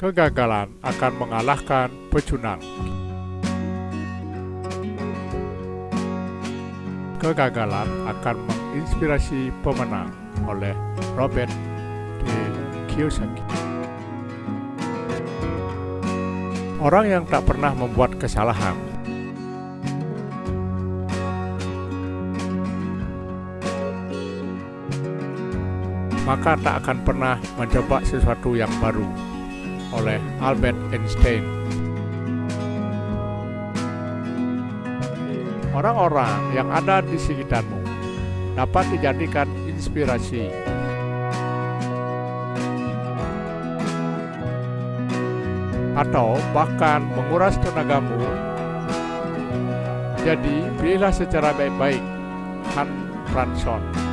Kegagalan akan mengalahkan pecundang. Kegagalan akan menginspirasi pemenang oleh Robert T. Kiyosaki. Orang yang tak pernah membuat kesalahan maka tak akan pernah mencoba sesuatu yang baru oleh Albert Einstein. Orang-orang yang ada di sekitarmu dapat dijadikan inspirasi atau bahkan menguras tenagamu. Jadi, pilihlah secara baik-baik Han Franson.